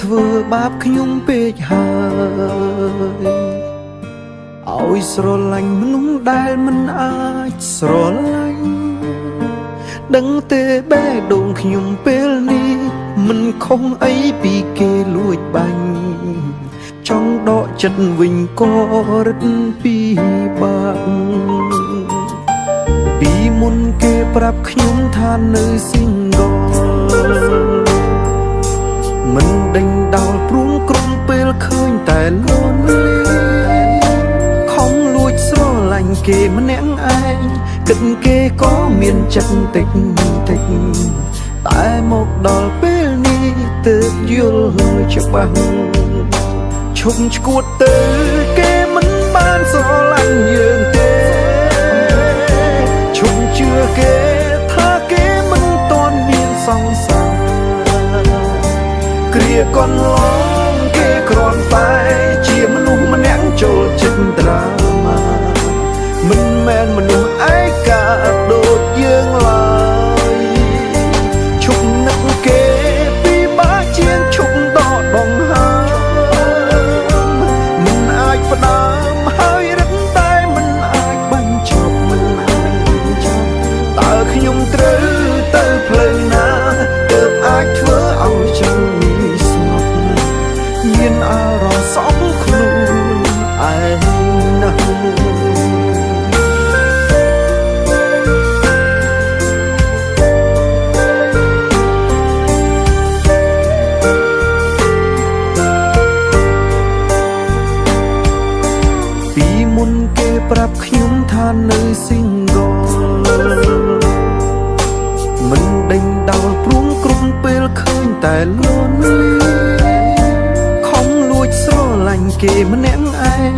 អ្នកធ្វើបាបខ្ញុំពេកហើយឲ្យស្រឡាញ់មនុស្សដែលមិនអាចស្រឡាញ់ដឹងទេបេះដូងខ្ញុំពេលនេះមិនខុសអីពីគេលួចបាញ់ចង់ដកចិត្តវិញក៏រឹតពីបាក់ពីមុនគេប្រាប់ខ្ញុំថានៅ single មិនដេញ ឃើញតែលន់លីខំលួចស្រឡាញ់គេម្នាក់ឯងគិតគេក៏មានចិត្តតិចតិចតែមកដល់ពេលនេះទើបយល់ច្បាស់ឈប់ឈួតទៅគេមិនបានស្រឡាញ់យើងទេឈប់ជឿគេថាគេមិនតន់មានសង្សារគ្រាកន្លង គេម្នាក់ឯង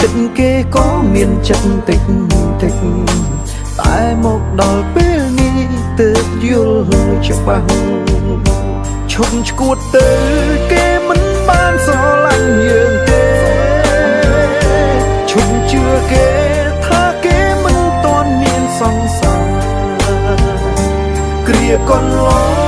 គិតគេក៏មានចិត្តតិចតិចតែមកដល់ពេលនេះទើបយល់ច្បាស់ឈប់ឈួតទៅគេមិនបានស្រឡាញ់យើងទេឈប់ជឿគេថាគេមិនតន់មានសង្សារគ្រាកន្លង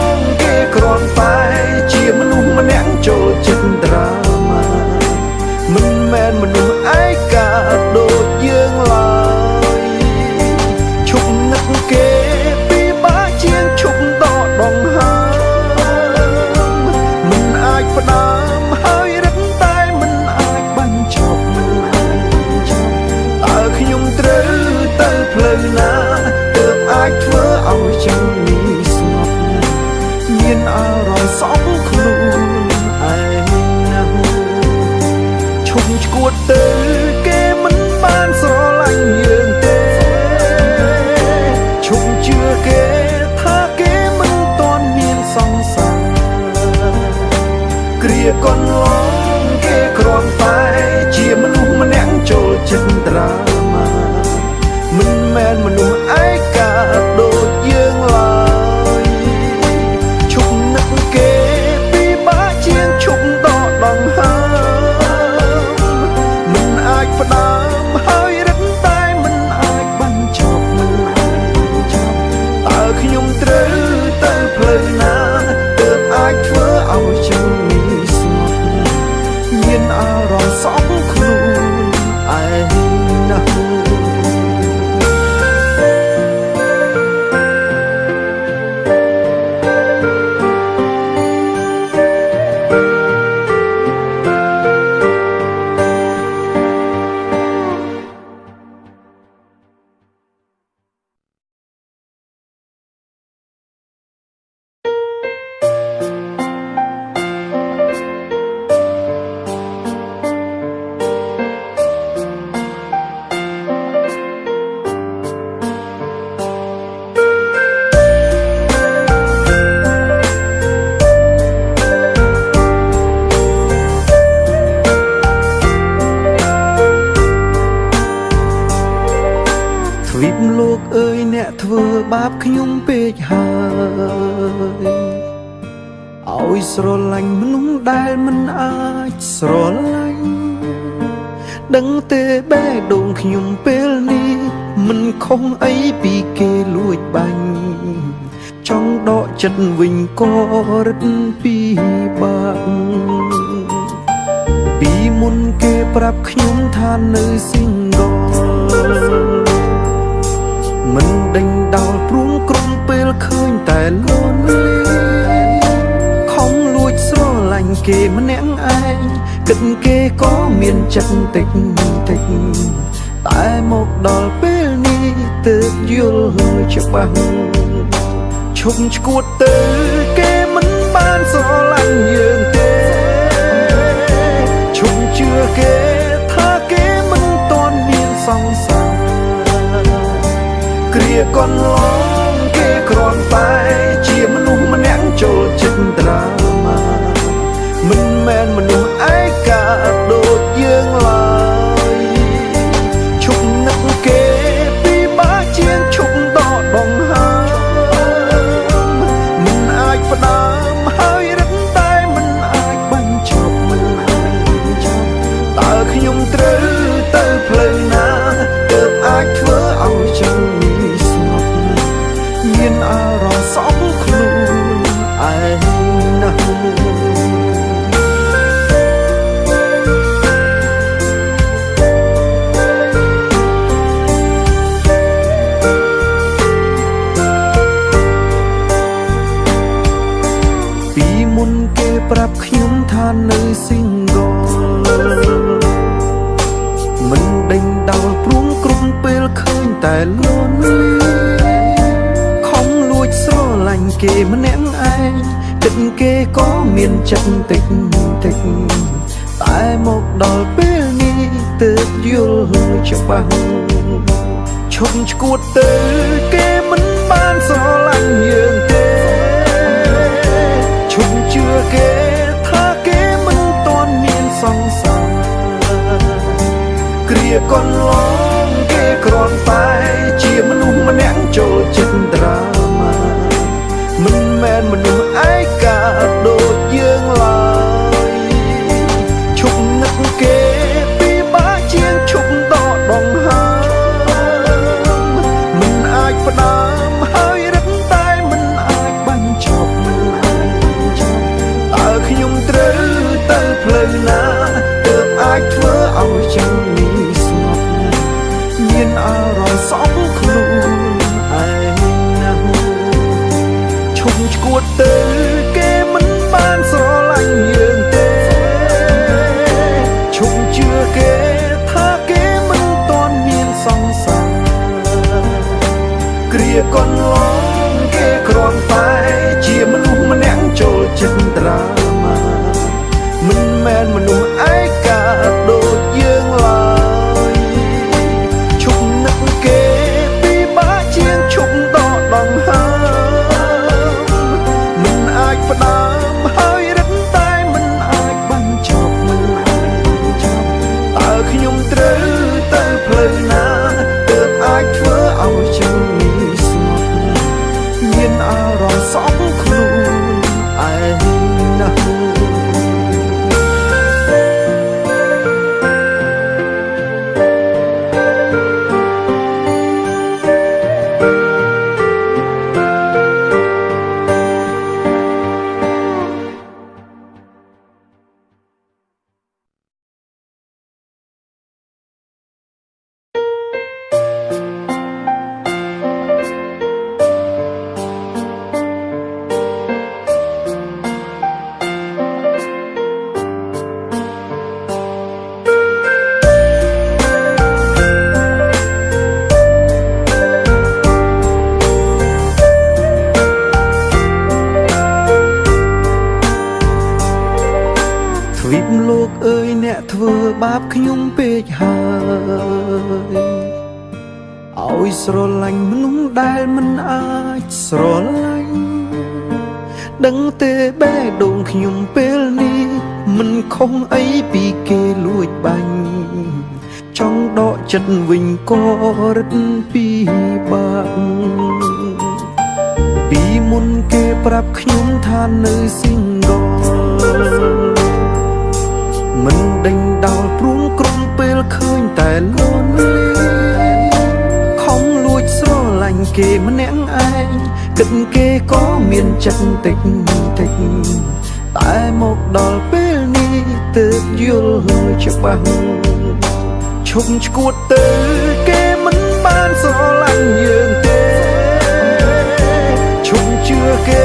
លោកអើយអ្នកធ្វើបាបខ្ញុំពេកហើយឲ្យស្រឡាញ់មនុស្សដែលមិនអាចស្រឡាញ់ដឹងទេបេះដូងខ្ញុំពេលនេះមិនខុសអីពីគេលួចបាញ់ចង់ដកចិត្តវិញក៏រឹតពីបាក់ពីមុនគេប្រាប់ខ្ញុំថានៅស៊ីងដល មិនដេញដោលព្រួងក្រុមពេលឃើញតែលន់លីខំលួចស្រឡាញ់គេម្នាក់ឯងគិតគេក៏មានចិត្តតិចតិចតែមកដល់ពេលនេះទើបយល់ច្បាស់ឈប់ឈួតទៅគេមិនបានស្រឡាញ់យើងទេឈប់ជឿគេថាគេមិនតន់មានសង្សារ គ្រាកន្ល គិតគេក៏មានចិត្តតិចតិចតែមកដល់ពេលនេះទើបយល់ច្បាស់ឈប់ឈួតទៅគេមិនបានស្រឡាញ់យើងទេឈប់ជឿគេថាគេមិនតន់មានសង្សារគ្រាកន្លងគេគ្រាន់តែជាមនុស្សម្នាក់ចូលចិត្តត្រាមិនមែនមនុស្សឯកា គ្រា បាបខ្ញុំពេកហើយឲ្យស្រឡាញ់មនុស្សដែលមិនអាចស្រឡាញ់ដឹងទេបេះដូងខ្ញុំពេលនេះមិនខុសអីពីគេលួចបាញ់ចង់ដកចិត្តវិញក៏រឹតពីបាក់ពីមុនគេប្រាប់ខ្ញុំថានៅ single មិនដេញដោលព្រួងក្រុមពេលឃើញតែលន់ខំលួចស្រឡាញ់គេម្នាក់ឯងគិតគេក៏មានចិត្តតិចតិចតែមកដល់ពេលនេះទើបយល់ច្បាស់ឈប់ឈួតទៅគេមិនបានស្រឡាញ់យើងទេឈប់ជឿគេ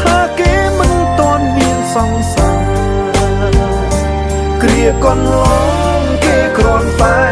ថាគេមិនទាន់មានសង្ស ជាកូនលងគេគ្រាន់តែ